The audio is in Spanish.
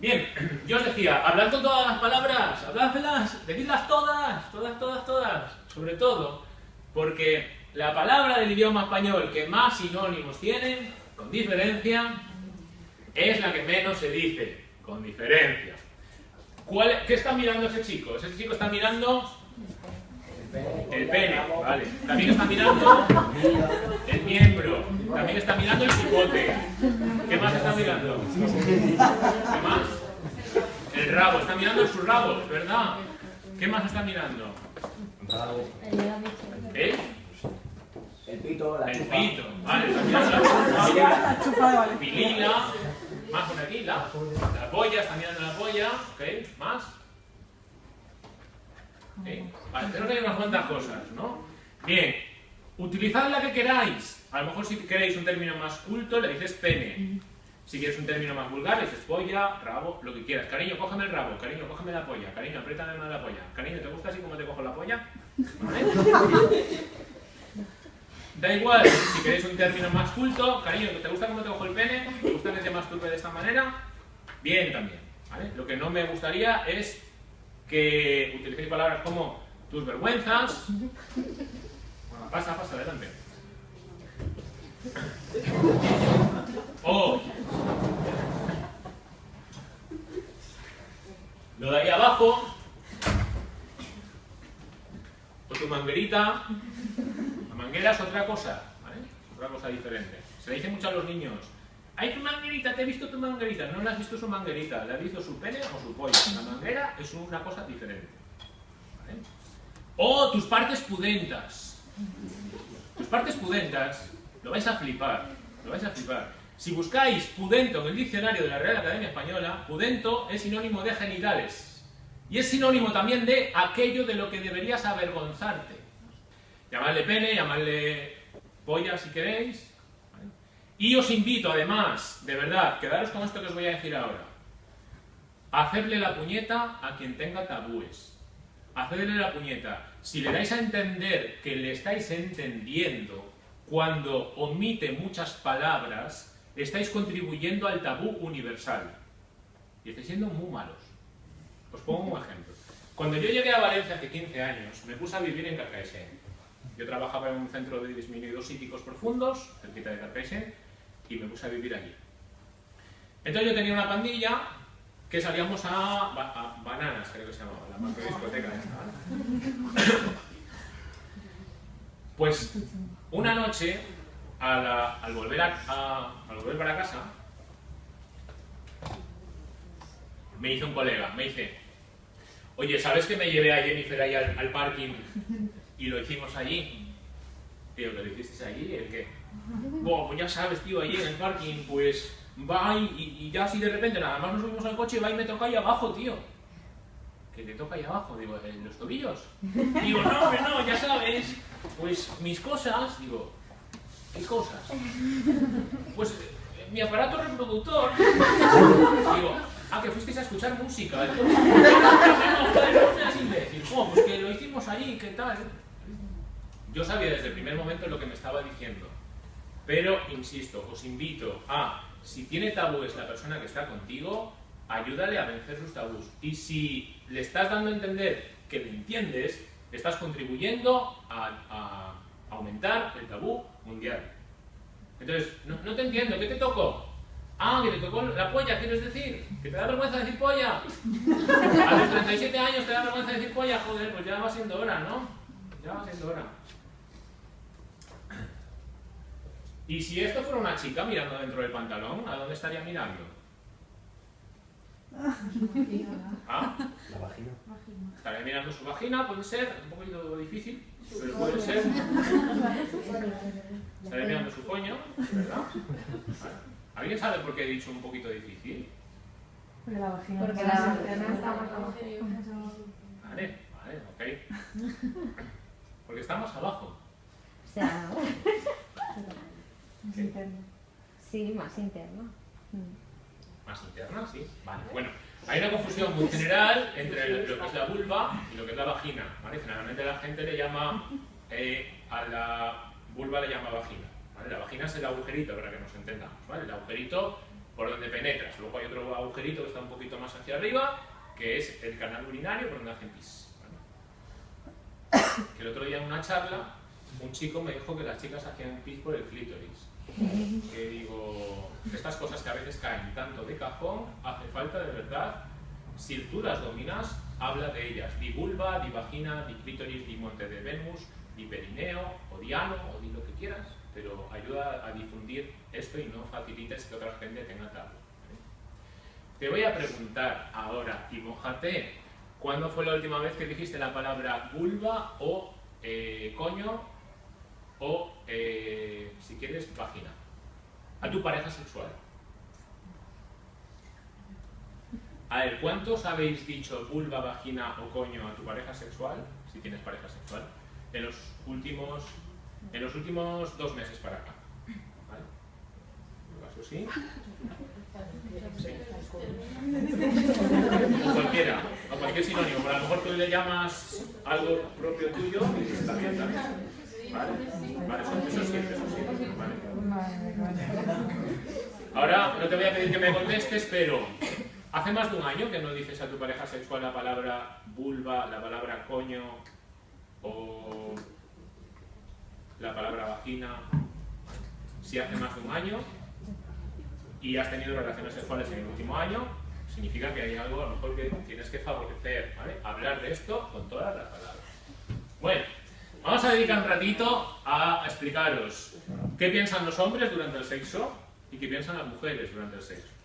Bien, yo os decía, hablad todas las palabras, habladlas, decidlas todas, todas, todas, todas, sobre todo, porque la palabra del idioma español que más sinónimos tiene, con diferencia, es la que menos se dice, con diferencia. ¿Cuál, ¿Qué está mirando ese chico? Ese chico está mirando el pene, vale. También está mirando el miembro. También está mirando el cipote. ¿Qué más está mirando? ¿Qué más? El rabo. Está mirando su rabo, ¿verdad? ¿Qué más está mirando? ¿El? El pito, la El chupa. pito. Vale, está mirando la chupa. Pilila. Más por aquí, la, la polla, está mirando la polla. ¿Ok? ¿Más? ¿Sí? Vale, que hay unas cuantas cosas, ¿no? Bien, utilizad la que queráis. A lo mejor si queréis un término más culto, le dices pene. Si quieres un término más vulgar, le dices polla, rabo, lo que quieras. Cariño, cógeme el rabo. Cariño, cógeme la polla. Cariño, apriétame más la polla. Cariño, ¿te gusta así como te cojo la polla? ¿Vale? Da igual, si queréis un término más culto, cariño, ¿te gusta cómo te cojo el pene? ¿Te gusta que te masturbe de esta manera? Bien también, ¿vale? Lo que no me gustaría es que utilicéis palabras como tus vergüenzas. Bueno, pasa, pasa, adelante. O lo de ahí abajo. O tu manguerita. La manguera es otra cosa, ¿vale? Otra cosa diferente. Se le dice mucho a los niños. ¡Ay, tu manguerita! ¿Te he visto tu manguerita? No le has visto su manguerita, le has visto su pene o su polla. La manguera es una cosa diferente. ¿vale? O tus partes pudentas. Tus partes pudentas, lo vais a flipar, lo vais a flipar. Si buscáis pudento en el diccionario de la Real Academia Española, pudento es sinónimo de genitales. Y es sinónimo también de aquello de lo que deberías avergonzarte. Llamadle pene, llamadle polla si queréis. Y os invito además, de verdad, quedaros con esto que os voy a decir ahora. Hacerle la puñeta a quien tenga tabúes. Hacerle la puñeta. Si le dais a entender que le estáis entendiendo cuando omite muchas palabras, estáis contribuyendo al tabú universal. Y estáis siendo muy malos. Os pongo un ejemplo. Cuando yo llegué a Valencia hace 15 años, me puse a vivir en Carcaixent. Yo trabajaba en un centro de disminuidos psíquicos profundos, cerquita de Carcaixent, y me puse a vivir allí. Entonces yo tenía una pandilla que salíamos a, ba- a Bananas, creo que se llamaba, la macro discoteca esta. Pues una noche, al, volver a- volver para casa, me hizo un colega, me dice, oye, ¿sabes que me llevé a Jennifer ahí al, parking y lo hicimos allí? Tío, ¿que lo hiciste allí? ¿El qué? Buah, pues ya sabes, tío, allí en el parking, pues va y, y- ya así de repente nada más nos subimos al coche va y me toca ahí abajo, tío. ¿Que te toca ahí abajo? Digo, ¿en los tobillos? Digo, no, hombre, no, ya sabes, pues mis cosas, digo, ¿qué cosas? Pues eh, mi aparato reproductor. Digo, ah, que fuisteis a escuchar música. Jo, pues que lo hicimos allí, ¿qué tal? Yo sabía desde el primer momento lo que me estaba diciendo. Pero, insisto, os invito a, si tiene tabúes la persona que está contigo, ayúdale a vencer sus tabús. Y si le estás dando a entender que le entiendes, estás contribuyendo a, a aumentar el tabú mundial. Entonces, no, no te entiendo, ¿qué te tocó? Ah, que te tocó la polla, ¿quieres decir? ¿Que te da vergüenza decir polla? A los 37 años te da vergüenza decir polla, joder, pues ya va siendo hora, ¿no? Ya va siendo hora. Y si esto fuera una chica mirando dentro del pantalón, ¿a dónde estaría mirando? ¿Ah? La vagina. Estaría mirando su vagina, puede ser, un poquito difícil, pero puede ser. Estaría mirando su coño, ¿verdad? ¿Alguien sabe por qué he dicho un poquito difícil? Porque la vagina Porque está la vagina está más abajo. Vale, vale, ok. Porque está más abajo. O sea, Es interno. sí, más interno. Más interna, sí. Vale, bueno. Hay una confusión muy general entre lo que es la vulva y lo que es la vagina. ¿vale? Generalmente la gente le llama, eh, a la vulva le llama vagina. ¿vale? La vagina es el agujerito, para que nos entendamos. ¿vale? El agujerito por donde penetras. Luego hay otro agujerito que está un poquito más hacia arriba, que es el canal urinario por donde hacen pis. ¿vale? Que el otro día en una charla, un chico me dijo que las chicas hacían pis por el clítoris. Que digo, estas cosas que a veces caen tanto de cajón, hace falta de verdad, si tú las dominas, habla de ellas. Di vulva, di vagina, di clítoris, di monte de Venus, di perineo, o di ano, o di lo que quieras, pero ayuda a difundir esto y no facilites que otra gente tenga tabú. Te voy a preguntar ahora, y mojate, ¿cuándo fue la última vez que dijiste la palabra vulva o eh, coño o, eh, si quieres, vagina? A tu pareja sexual. A ver, ¿cuántos habéis dicho vulva, vagina o coño a tu pareja sexual, si tienes pareja sexual, en los últimos, en los últimos dos meses para acá? ¿Vale? ¿En tu caso sí? Sí. O cualquiera, o cualquier sinónimo, pero a lo mejor tú le llamas algo propio tuyo y está bien también. ¿Vale? Vale, eso, eso sí, eso sí. ¿vale? Ahora no te voy a pedir que me contestes, pero hace más de un año que no dices a tu pareja sexual la palabra vulva, la palabra coño o la palabra vagina. Si hace más de un año y has tenido relaciones sexuales en el último año, significa que hay algo a lo mejor que tienes que favorecer, ¿vale? Hablar de esto con todas las palabras. Bueno, vamos a dedicar un ratito a explicaros qué piensan los hombres durante el sexo y qué piensan las mujeres durante el sexo.